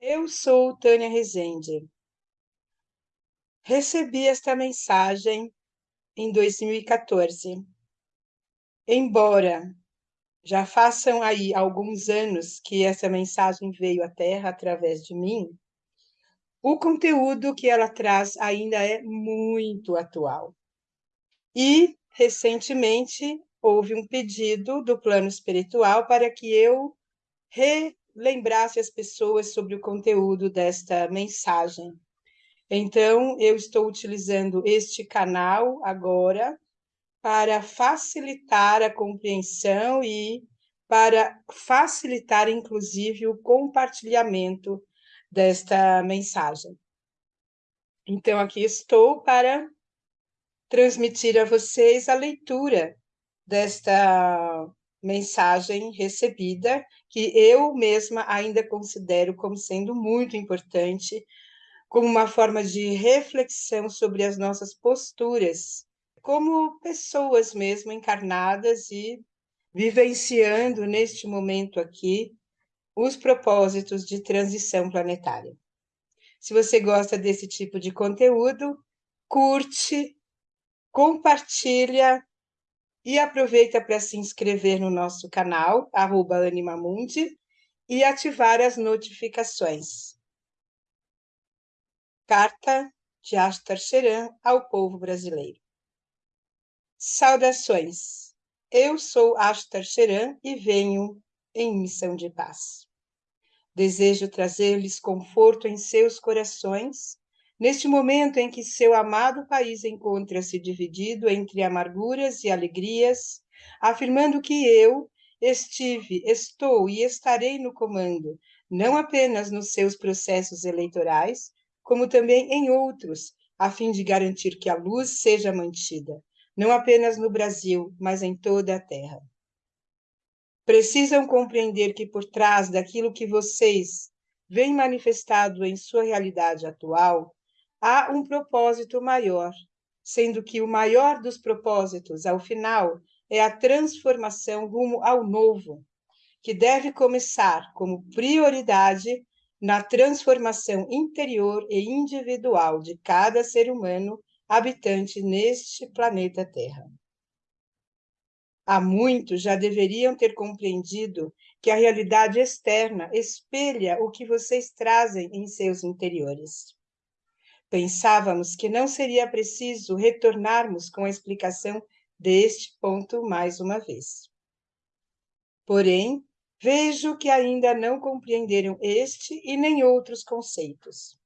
Eu sou Tânia Rezende. Recebi esta mensagem em 2014. Embora já façam aí alguns anos que essa mensagem veio à Terra através de mim, o conteúdo que ela traz ainda é muito atual. E, recentemente, houve um pedido do plano espiritual para que eu relembrasse as pessoas sobre o conteúdo desta mensagem. Então, eu estou utilizando este canal agora para facilitar a compreensão e para facilitar, inclusive, o compartilhamento desta mensagem. Então, aqui estou para transmitir a vocês a leitura desta mensagem recebida, que eu mesma ainda considero como sendo muito importante, como uma forma de reflexão sobre as nossas posturas, como pessoas mesmo encarnadas e vivenciando neste momento aqui os propósitos de transição planetária. Se você gosta desse tipo de conteúdo, curte, compartilha e aproveita para se inscrever no nosso canal, arroba Animamundi, e ativar as notificações. Carta de Astar Sheran ao povo brasileiro. Saudações! Eu sou Astar Sheran e venho em missão de paz. Desejo trazer-lhes conforto em seus corações Neste momento em que seu amado país encontra-se dividido entre amarguras e alegrias, afirmando que eu estive, estou e estarei no comando, não apenas nos seus processos eleitorais, como também em outros, a fim de garantir que a luz seja mantida, não apenas no Brasil, mas em toda a Terra. Precisam compreender que por trás daquilo que vocês veem manifestado em sua realidade atual, há um propósito maior, sendo que o maior dos propósitos, ao final, é a transformação rumo ao novo, que deve começar como prioridade na transformação interior e individual de cada ser humano habitante neste planeta Terra. Há muitos já deveriam ter compreendido que a realidade externa espelha o que vocês trazem em seus interiores. Pensávamos que não seria preciso retornarmos com a explicação deste ponto mais uma vez. Porém, vejo que ainda não compreenderam este e nem outros conceitos.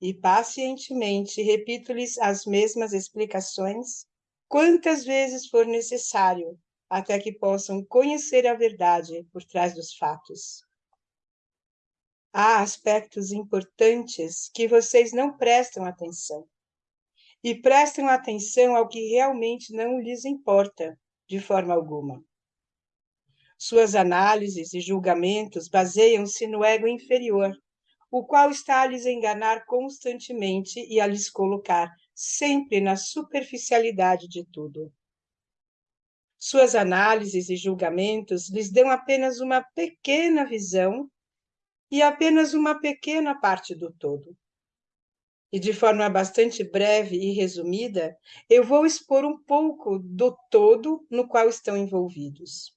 E pacientemente repito-lhes as mesmas explicações quantas vezes for necessário, até que possam conhecer a verdade por trás dos fatos há aspectos importantes que vocês não prestam atenção. E prestam atenção ao que realmente não lhes importa, de forma alguma. Suas análises e julgamentos baseiam-se no ego inferior, o qual está a lhes enganar constantemente e a lhes colocar sempre na superficialidade de tudo. Suas análises e julgamentos lhes dão apenas uma pequena visão e apenas uma pequena parte do todo. E de forma bastante breve e resumida, eu vou expor um pouco do todo no qual estão envolvidos.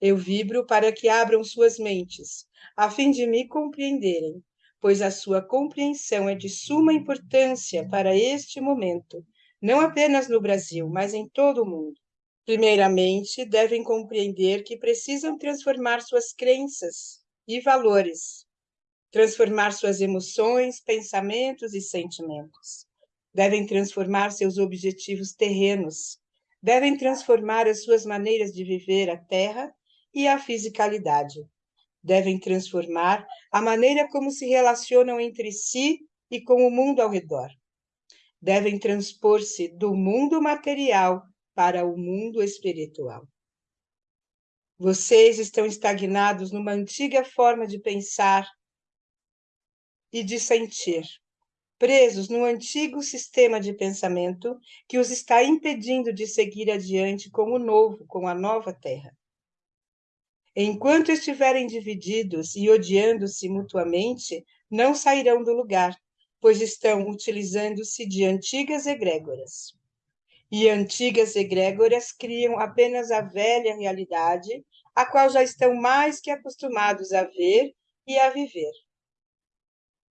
Eu vibro para que abram suas mentes, a fim de me compreenderem, pois a sua compreensão é de suma importância para este momento, não apenas no Brasil, mas em todo o mundo. Primeiramente, devem compreender que precisam transformar suas crenças e valores, transformar suas emoções, pensamentos e sentimentos. Devem transformar seus objetivos terrenos, devem transformar as suas maneiras de viver a terra e a fisicalidade. Devem transformar a maneira como se relacionam entre si e com o mundo ao redor. Devem transpor-se do mundo material para o mundo espiritual. Vocês estão estagnados numa antiga forma de pensar e de sentir, presos num antigo sistema de pensamento que os está impedindo de seguir adiante com o novo, com a nova terra. Enquanto estiverem divididos e odiando-se mutuamente, não sairão do lugar, pois estão utilizando-se de antigas egrégoras. E antigas egrégoras criam apenas a velha realidade, a qual já estão mais que acostumados a ver e a viver.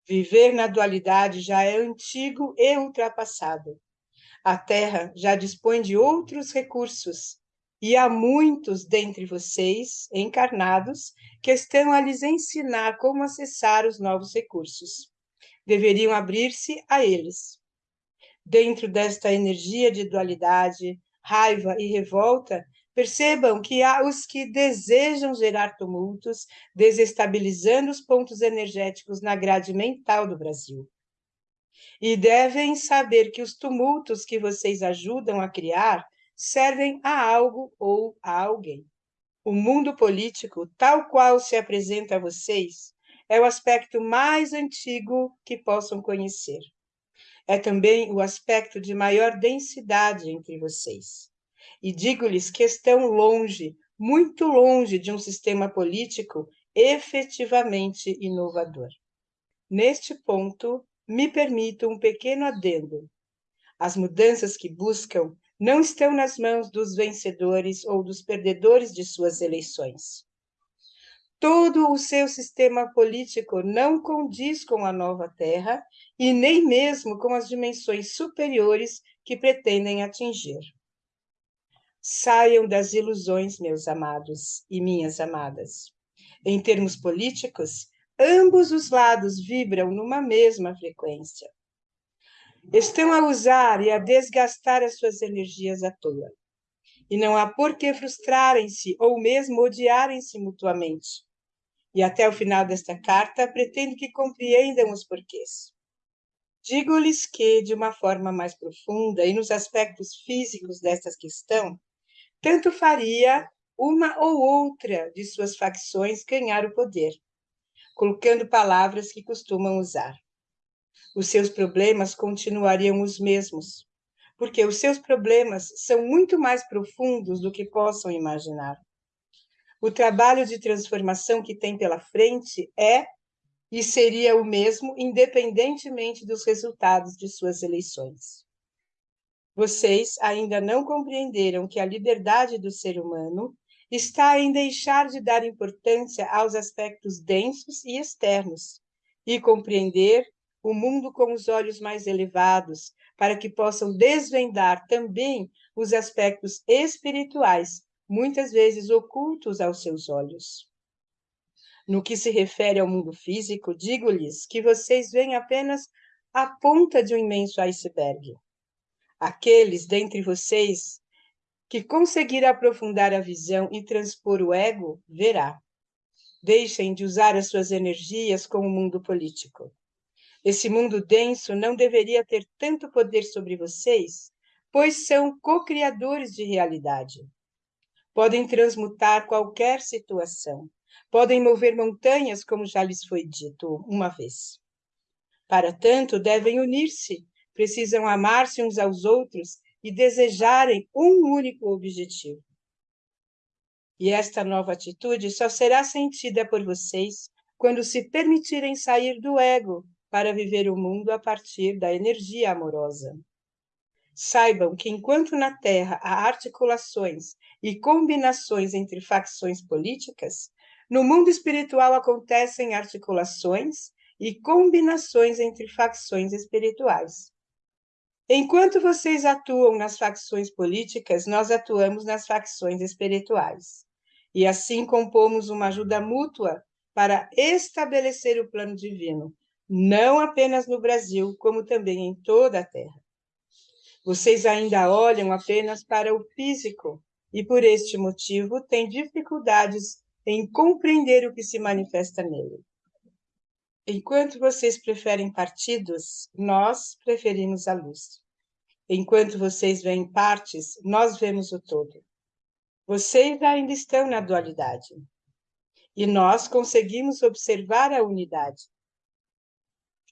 Viver na dualidade já é antigo e ultrapassado. A Terra já dispõe de outros recursos, e há muitos dentre vocês, encarnados, que estão a lhes ensinar como acessar os novos recursos. Deveriam abrir-se a eles. Dentro desta energia de dualidade, raiva e revolta, percebam que há os que desejam gerar tumultos, desestabilizando os pontos energéticos na grade mental do Brasil. E devem saber que os tumultos que vocês ajudam a criar servem a algo ou a alguém. O mundo político, tal qual se apresenta a vocês, é o aspecto mais antigo que possam conhecer. É também o aspecto de maior densidade entre vocês. E digo-lhes que estão longe, muito longe de um sistema político efetivamente inovador. Neste ponto, me permito um pequeno adendo. As mudanças que buscam não estão nas mãos dos vencedores ou dos perdedores de suas eleições. Todo o seu sistema político não condiz com a nova Terra e nem mesmo com as dimensões superiores que pretendem atingir. Saiam das ilusões, meus amados e minhas amadas. Em termos políticos, ambos os lados vibram numa mesma frequência estão a usar e a desgastar as suas energias à toa. E não há por que frustrarem-se ou mesmo odiarem-se mutuamente. E até o final desta carta, pretendo que compreendam os porquês. Digo-lhes que, de uma forma mais profunda e nos aspectos físicos desta questão, tanto faria uma ou outra de suas facções ganhar o poder, colocando palavras que costumam usar os seus problemas continuariam os mesmos, porque os seus problemas são muito mais profundos do que possam imaginar. O trabalho de transformação que tem pela frente é e seria o mesmo, independentemente dos resultados de suas eleições. Vocês ainda não compreenderam que a liberdade do ser humano está em deixar de dar importância aos aspectos densos e externos e compreender o mundo com os olhos mais elevados, para que possam desvendar também os aspectos espirituais, muitas vezes ocultos aos seus olhos. No que se refere ao mundo físico, digo-lhes que vocês veem apenas a ponta de um imenso iceberg. Aqueles dentre vocês que conseguir aprofundar a visão e transpor o ego, verá. Deixem de usar as suas energias com o mundo político. Esse mundo denso não deveria ter tanto poder sobre vocês, pois são co-criadores de realidade. Podem transmutar qualquer situação, podem mover montanhas, como já lhes foi dito uma vez. Para tanto, devem unir-se, precisam amar-se uns aos outros e desejarem um único objetivo. E esta nova atitude só será sentida por vocês quando se permitirem sair do ego para viver o mundo a partir da energia amorosa. Saibam que enquanto na Terra há articulações e combinações entre facções políticas, no mundo espiritual acontecem articulações e combinações entre facções espirituais. Enquanto vocês atuam nas facções políticas, nós atuamos nas facções espirituais. E assim compomos uma ajuda mútua para estabelecer o plano divino, não apenas no Brasil, como também em toda a Terra. Vocês ainda olham apenas para o físico e, por este motivo, têm dificuldades em compreender o que se manifesta nele. Enquanto vocês preferem partidos, nós preferimos a luz. Enquanto vocês veem partes, nós vemos o todo. Vocês ainda estão na dualidade. E nós conseguimos observar a unidade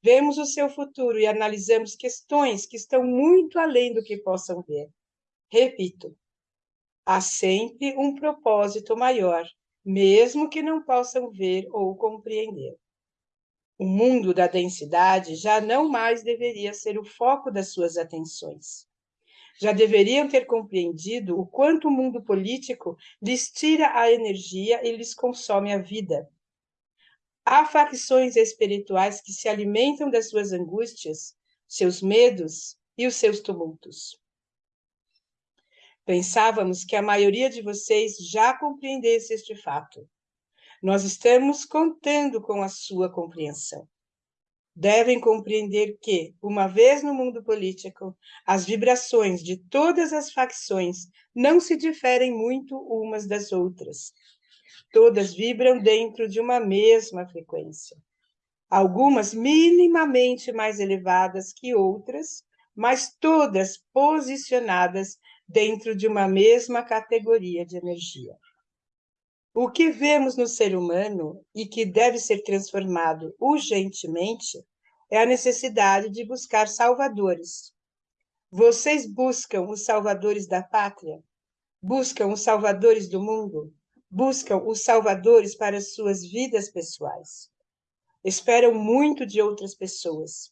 vemos o seu futuro e analisamos questões que estão muito além do que possam ver. Repito, há sempre um propósito maior mesmo que não possam ver ou compreender. O mundo da densidade já não mais deveria ser o foco das suas atenções. Já deveriam ter compreendido o quanto o mundo político lhes tira a energia e lhes consome a vida. Há facções espirituais que se alimentam das suas angústias, seus medos e os seus tumultos. Pensávamos que a maioria de vocês já compreendesse este fato. Nós estamos contando com a sua compreensão. Devem compreender que, uma vez no mundo político, as vibrações de todas as facções não se diferem muito umas das outras. Todas vibram dentro de uma mesma frequência. Algumas minimamente mais elevadas que outras, mas todas posicionadas dentro de uma mesma categoria de energia. O que vemos no ser humano e que deve ser transformado urgentemente é a necessidade de buscar salvadores. Vocês buscam os salvadores da pátria? Buscam os salvadores do mundo? Buscam os salvadores para suas vidas pessoais? Esperam muito de outras pessoas.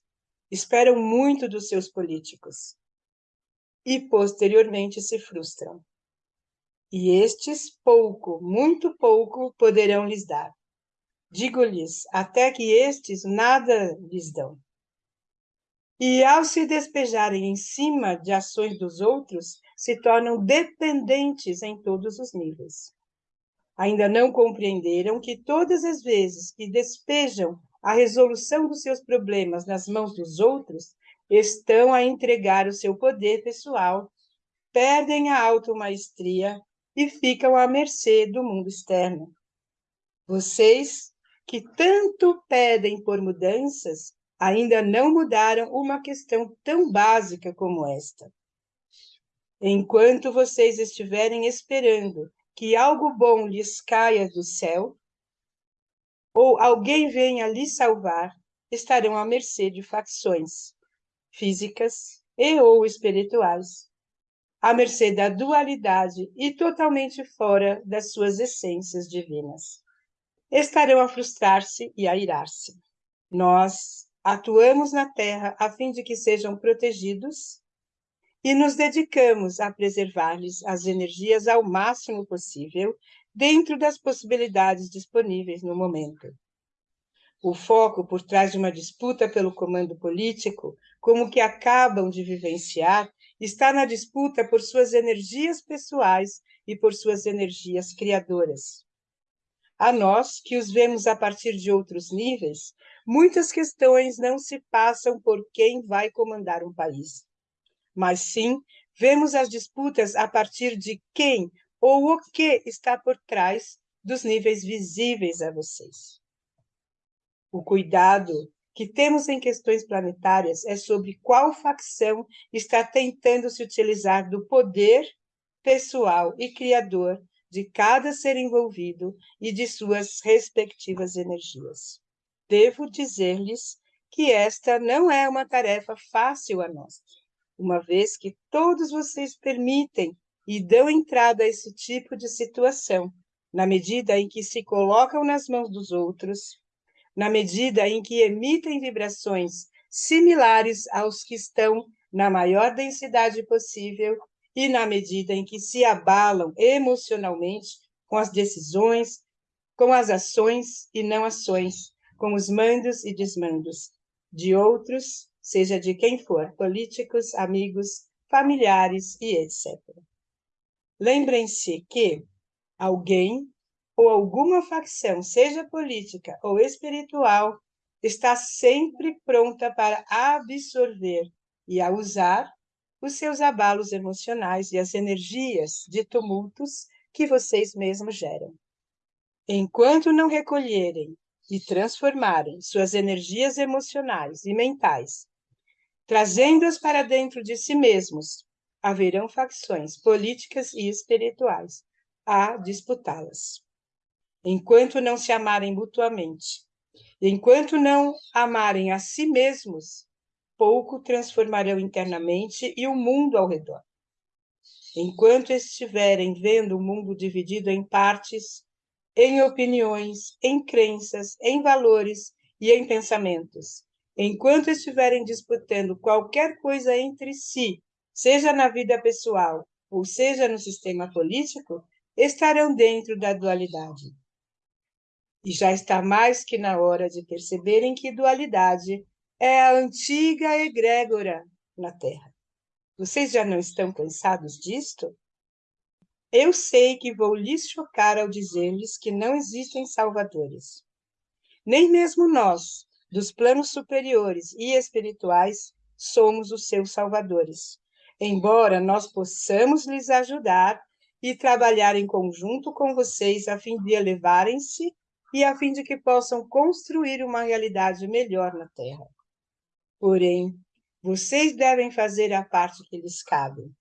Esperam muito dos seus políticos. E posteriormente se frustram e estes pouco, muito pouco, poderão lhes dar. Digo-lhes, até que estes nada lhes dão. E ao se despejarem em cima de ações dos outros, se tornam dependentes em todos os níveis. Ainda não compreenderam que todas as vezes que despejam a resolução dos seus problemas nas mãos dos outros, estão a entregar o seu poder pessoal, perdem a automaestria e ficam à mercê do mundo externo. Vocês, que tanto pedem por mudanças, ainda não mudaram uma questão tão básica como esta. Enquanto vocês estiverem esperando que algo bom lhes caia do céu, ou alguém venha lhes salvar, estarão à mercê de facções físicas e ou espirituais, à mercê da dualidade e totalmente fora das suas essências divinas. Estarão a frustrar-se e a irar-se. Nós atuamos na Terra a fim de que sejam protegidos e nos dedicamos a preservar-lhes as energias ao máximo possível, dentro das possibilidades disponíveis no momento. O foco por trás de uma disputa pelo comando político, como que acabam de vivenciar, está na disputa por suas energias pessoais e por suas energias criadoras. A nós, que os vemos a partir de outros níveis, muitas questões não se passam por quem vai comandar um país, mas sim vemos as disputas a partir de quem ou o que está por trás dos níveis visíveis a vocês. O cuidado que temos em questões planetárias é sobre qual facção está tentando se utilizar do poder pessoal e criador de cada ser envolvido e de suas respectivas energias. Devo dizer-lhes que esta não é uma tarefa fácil a nós, uma vez que todos vocês permitem e dão entrada a esse tipo de situação, na medida em que se colocam nas mãos dos outros na medida em que emitem vibrações similares aos que estão na maior densidade possível e na medida em que se abalam emocionalmente com as decisões, com as ações e não ações, com os mandos e desmandos de outros, seja de quem for, políticos, amigos, familiares e etc. Lembrem-se que alguém ou alguma facção, seja política ou espiritual, está sempre pronta para absorver e a usar os seus abalos emocionais e as energias de tumultos que vocês mesmos geram. Enquanto não recolherem e transformarem suas energias emocionais e mentais, trazendo-as para dentro de si mesmos, haverão facções políticas e espirituais a disputá-las enquanto não se amarem mutuamente, enquanto não amarem a si mesmos, pouco transformarão internamente e o mundo ao redor. Enquanto estiverem vendo o mundo dividido em partes, em opiniões, em crenças, em valores e em pensamentos. Enquanto estiverem disputando qualquer coisa entre si, seja na vida pessoal ou seja no sistema político, estarão dentro da dualidade. E já está mais que na hora de perceberem que dualidade é a antiga egrégora na Terra. Vocês já não estão cansados disto? Eu sei que vou lhes chocar ao dizer-lhes que não existem salvadores. Nem mesmo nós, dos planos superiores e espirituais, somos os seus salvadores. Embora nós possamos lhes ajudar e trabalhar em conjunto com vocês a fim de elevarem-se e a fim de que possam construir uma realidade melhor na Terra. Porém, vocês devem fazer a parte que lhes cabe.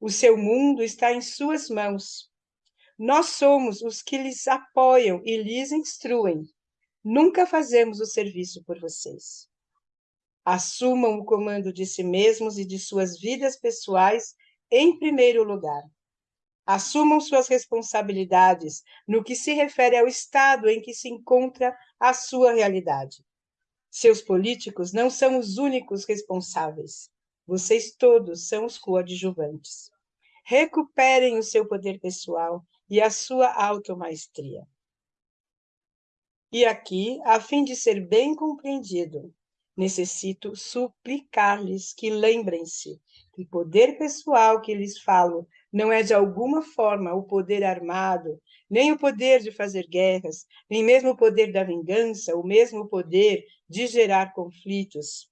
O seu mundo está em suas mãos. Nós somos os que lhes apoiam e lhes instruem. Nunca fazemos o serviço por vocês. Assumam o comando de si mesmos e de suas vidas pessoais em primeiro lugar. Assumam suas responsabilidades no que se refere ao estado em que se encontra a sua realidade. Seus políticos não são os únicos responsáveis. Vocês todos são os coadjuvantes. Recuperem o seu poder pessoal e a sua automaestria. E aqui, a fim de ser bem compreendido, necessito suplicar-lhes que lembrem-se que poder pessoal que lhes falo não é de alguma forma o poder armado, nem o poder de fazer guerras, nem mesmo o poder da vingança, o mesmo poder de gerar conflitos.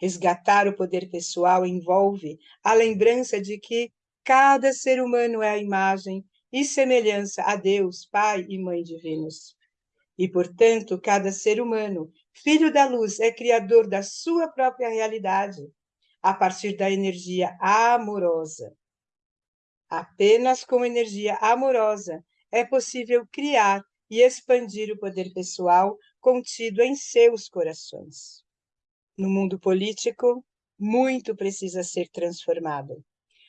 Resgatar o poder pessoal envolve a lembrança de que cada ser humano é a imagem e semelhança a Deus, Pai e Mãe divinos. E, portanto, cada ser humano, filho da luz, é criador da sua própria realidade, a partir da energia amorosa. Apenas com energia amorosa é possível criar e expandir o poder pessoal contido em seus corações. No mundo político, muito precisa ser transformado.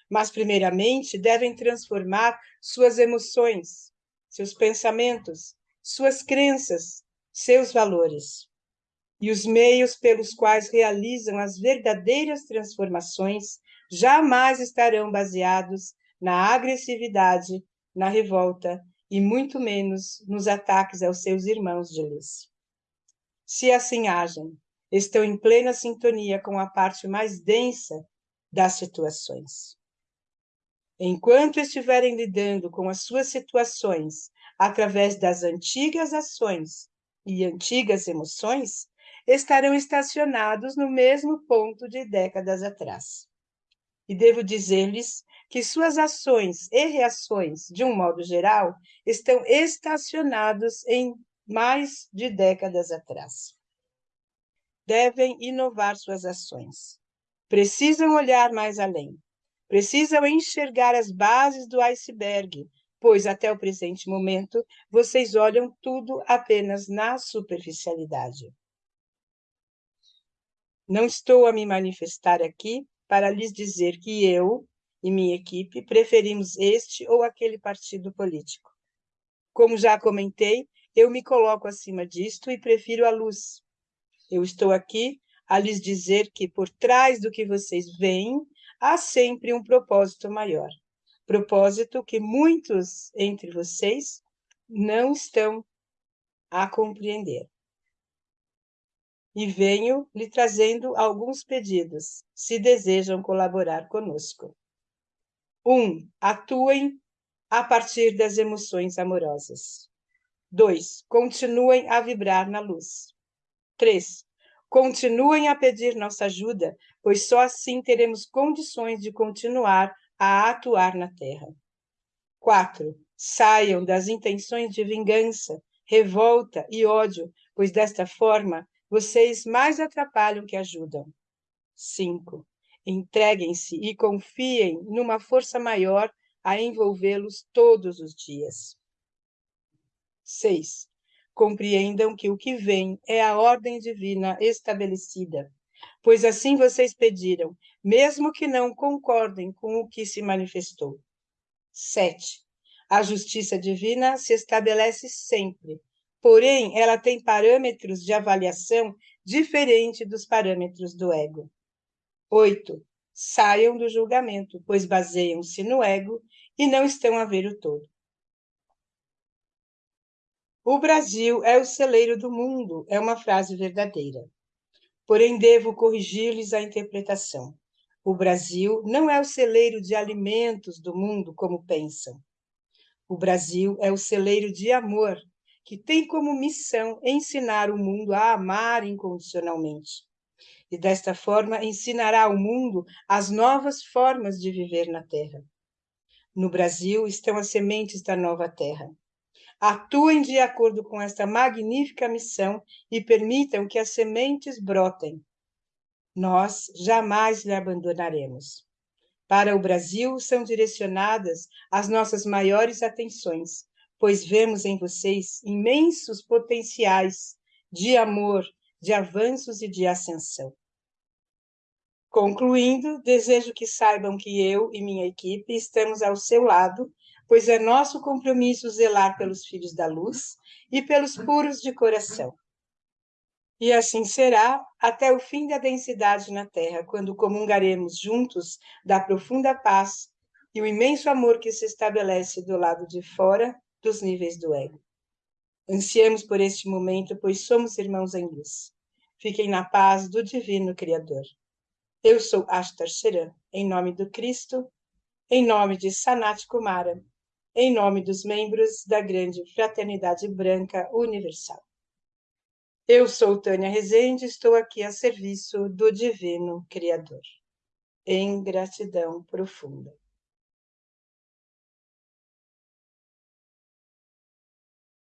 Mas, primeiramente, devem transformar suas emoções, seus pensamentos, suas crenças, seus valores. E os meios pelos quais realizam as verdadeiras transformações jamais estarão baseados na agressividade, na revolta e muito menos nos ataques aos seus irmãos de luz. Se assim agem, estão em plena sintonia com a parte mais densa das situações. Enquanto estiverem lidando com as suas situações através das antigas ações e antigas emoções, estarão estacionados no mesmo ponto de décadas atrás. E devo dizer-lhes que suas ações e reações, de um modo geral, estão estacionados em mais de décadas atrás. Devem inovar suas ações. Precisam olhar mais além. Precisam enxergar as bases do iceberg, pois até o presente momento vocês olham tudo apenas na superficialidade. Não estou a me manifestar aqui para lhes dizer que eu, e minha equipe preferimos este ou aquele partido político. Como já comentei, eu me coloco acima disto e prefiro a luz. Eu estou aqui a lhes dizer que por trás do que vocês veem há sempre um propósito maior. Propósito que muitos entre vocês não estão a compreender. E venho lhe trazendo alguns pedidos, se desejam colaborar conosco. Um, atuem a partir das emoções amorosas. Dois, continuem a vibrar na luz. Três, continuem a pedir nossa ajuda, pois só assim teremos condições de continuar a atuar na Terra. Quatro, saiam das intenções de vingança, revolta e ódio, pois desta forma vocês mais atrapalham que ajudam. Cinco, Entreguem-se e confiem numa força maior a envolvê-los todos os dias. 6. Compreendam que o que vem é a ordem divina estabelecida, pois assim vocês pediram, mesmo que não concordem com o que se manifestou. 7. A justiça divina se estabelece sempre, porém ela tem parâmetros de avaliação diferente dos parâmetros do ego. 8. Saiam do julgamento, pois baseiam-se no ego e não estão a ver o todo. O Brasil é o celeiro do mundo, é uma frase verdadeira. Porém, devo corrigir-lhes a interpretação. O Brasil não é o celeiro de alimentos do mundo, como pensam. O Brasil é o celeiro de amor, que tem como missão ensinar o mundo a amar incondicionalmente. E desta forma ensinará ao mundo as novas formas de viver na Terra. No Brasil estão as sementes da nova Terra. Atuem de acordo com esta magnífica missão e permitam que as sementes brotem. Nós jamais lhe abandonaremos. Para o Brasil são direcionadas as nossas maiores atenções, pois vemos em vocês imensos potenciais de amor, de avanços e de ascensão. Concluindo, desejo que saibam que eu e minha equipe estamos ao seu lado, pois é nosso compromisso zelar pelos filhos da luz e pelos puros de coração. E assim será até o fim da densidade na Terra, quando comungaremos juntos da profunda paz e o imenso amor que se estabelece do lado de fora dos níveis do ego. Ansiemos por este momento, pois somos irmãos em luz. Fiquem na paz do Divino Criador. Eu sou Ashtar Sheran, em nome do Cristo, em nome de Sanat Kumara, em nome dos membros da grande Fraternidade Branca Universal. Eu sou Tânia Rezende, estou aqui a serviço do Divino Criador. Em gratidão profunda.